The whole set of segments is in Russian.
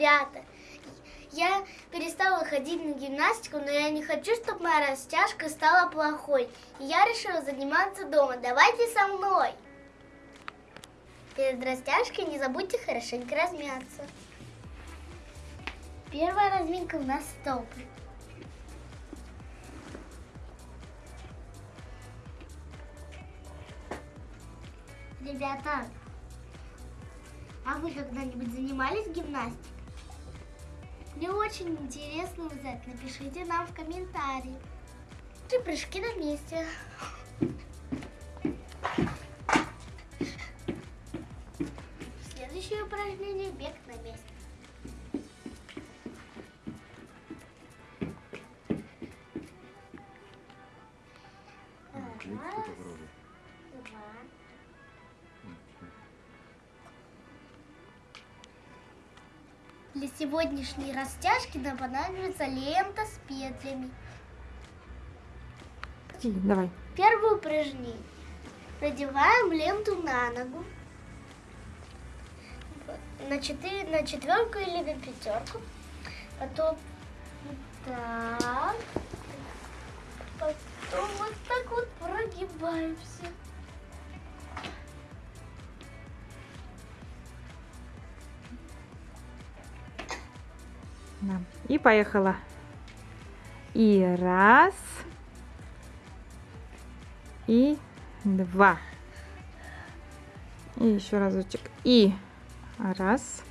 Ребята, я перестала ходить на гимнастику, но я не хочу, чтобы моя растяжка стала плохой. Я решила заниматься дома. Давайте со мной. Перед растяжкой не забудьте хорошенько размяться. Первая разминка у нас стопы. Ребята, а вы когда-нибудь занимались гимнастикой? Мне очень интересно узнать. Напишите нам в комментарии. Три прыжки на месте. Для сегодняшней растяжки нам понадобится лента с петлями. Давай. Первое упражнение. Надеваем ленту на ногу. На, четыре, на четверку или на пятерку. Потом так. Поехала. И раз. И два. И еще разочек. И раз.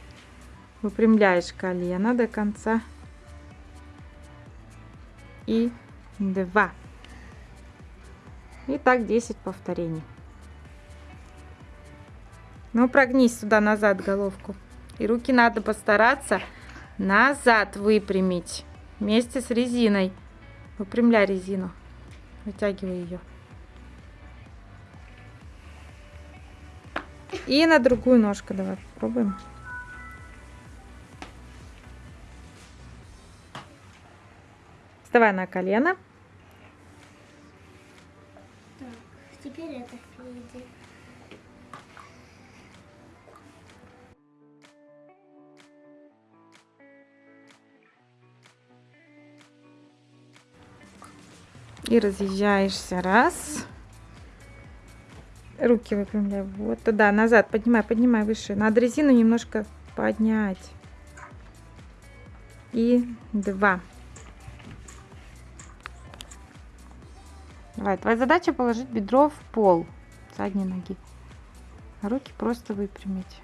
Выпрямляешь колено до конца. И два. И так 10 повторений. Ну, прогнись сюда назад головку. И руки надо постараться назад выпрямить вместе с резиной. Выпрямляй резину. Вытягивай ее. И на другую ножку давай попробуем. Вставай на колено. И разъезжаешься. Раз. Руки выпрямляй. Вот туда, назад. Поднимай, поднимай выше. Надо резину немножко поднять. И два. Давай, твоя задача положить бедро в пол задней ноги. Руки просто выпрямить.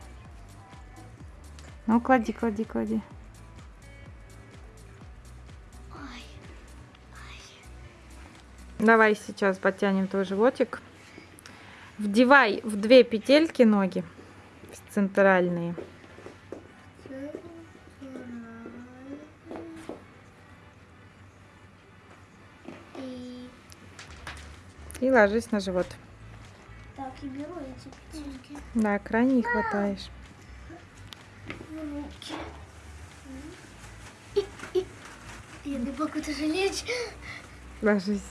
Ну, клади, клади, клади. Давай сейчас подтянем твой животик. Вдевай в две петельки ноги центральные. И ложись на живот. так, и беру эти петельки Да, крайне хватаешь. в руки. И, и. Бедный бог, это же лечь. Ложись.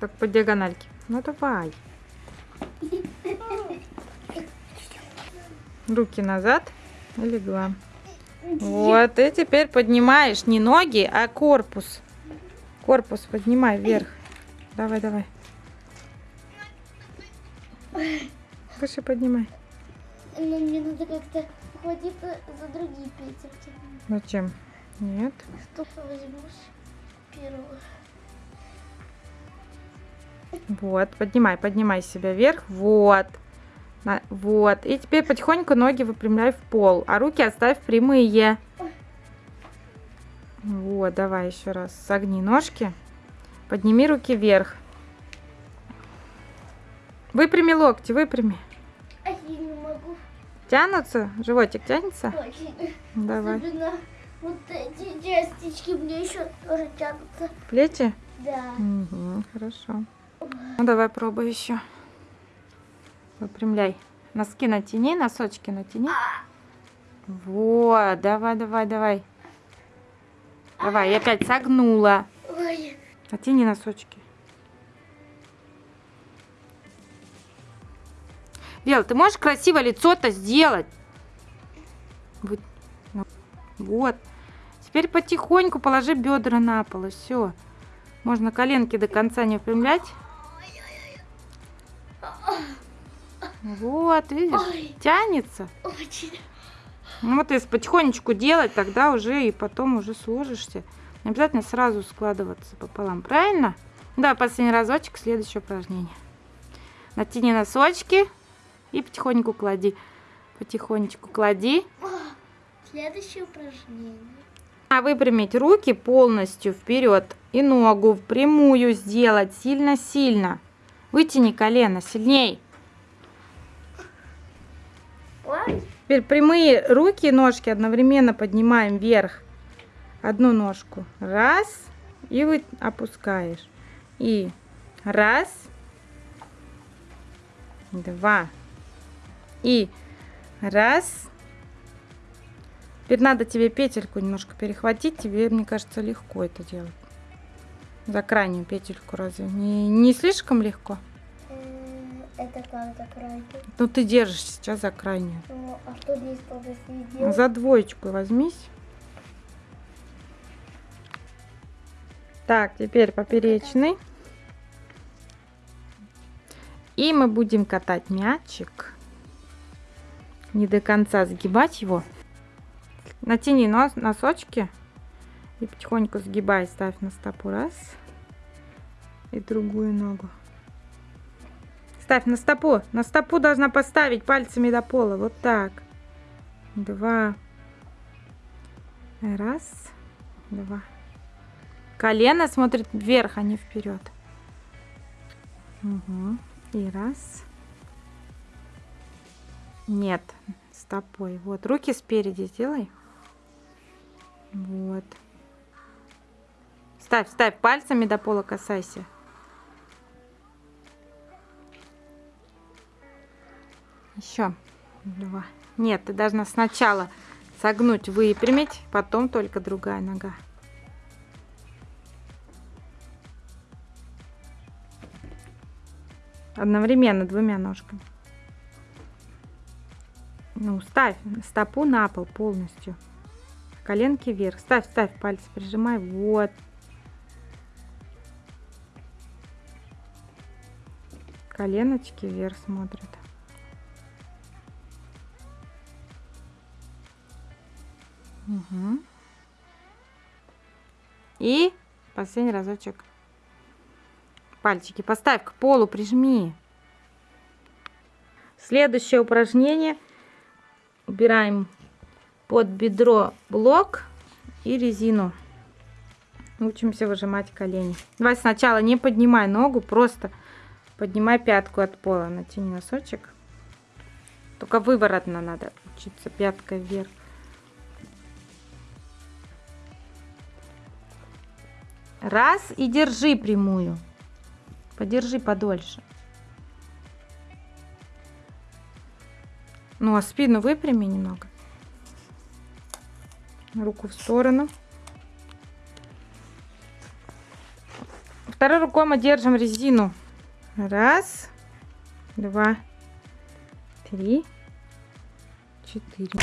Так по диагональке. Ну давай. Руки назад и легла. Вот, и теперь поднимаешь не ноги, а корпус. Корпус поднимай вверх. Давай, давай. Выше поднимай. Но мне надо как-то хватиться за другие петельки. Зачем? Нет. Что возьмешь первую? Вот, поднимай, поднимай себя вверх. Вот. Вот. И теперь потихоньку ноги выпрямляй в пол, а руки оставь прямые. Вот, давай еще раз. Согни ножки. Подними руки вверх. Выпрями локти, выпрями. А я не могу. Тянутся? Животик тянется? Очень. Давай. Особенно вот эти частички мне еще тоже тянутся. Плечи? Да. Угу, хорошо. Ну, давай пробуй еще. Выпрямляй. Носки натяни, носочки натяни. Вот, давай, давай, давай. Давай, я опять согнула. Ой. Натяни носочки. Вел, ты можешь красиво лицо-то сделать? Вот. Вот. Теперь потихоньку положи бедра на пол, и все. Можно коленки до конца не выпрямлять. Вот, видишь, Ой. тянется. Очень. Ну вот если потихонечку делать, тогда уже и потом уже сложишься. Не обязательно сразу складываться пополам, правильно? Да, последний разочек, следующее упражнение. Натяни носочки и потихоньку клади. Потихонечку клади. Следующее упражнение. А выпрямить руки полностью вперед и ногу в прямую сделать сильно-сильно. Вытяни колено сильней. Ой. Теперь прямые руки и ножки одновременно поднимаем вверх. Одну ножку. Раз. И вы опускаешь. И раз. Два. И раз. Теперь надо тебе петельку немножко перехватить. Тебе, мне кажется, легко это делать. За крайнюю петельку разве? Не, не слишком легко? М, Это как закройки? Ну ты держишь сейчас за крайнюю. Ну, а что здесь сделать? За двоечку возьмись. Так, теперь поперечный. И мы будем катать мячик. Не до конца сгибать его. Натяни нос, носочки. И потихоньку сгибай, ставь на стопу. Раз. И другую ногу. Ставь на стопу. На стопу должна поставить пальцами до пола. Вот так. Два. Раз. Два. Колено смотрит вверх, а не вперед. Угу. И раз. Нет, стопой. Вот, руки спереди сделай. Вот. Ставь, ставь пальцами до пола касайся. Еще два. Нет, ты должна сначала согнуть, выпрямить, потом только другая нога. Одновременно двумя ножками. Ну, ставь стопу на пол полностью. Коленки вверх. Ставь, ставь пальцы, прижимай. Вот. Коленочки вверх смотрят. Угу. И последний разочек. Пальчики поставь к полу, прижми. Следующее упражнение. Убираем под бедро блок и резину. Учимся выжимать колени. Давай сначала не поднимай ногу, просто поднимай пятку от пола. Натяни носочек. Только выворотно надо учиться, пяткой вверх. Раз и держи прямую. Подержи подольше. Ну, а спину выпрями немного. Руку в сторону. Второй рукой мы держим резину. Раз, два, три, четыре.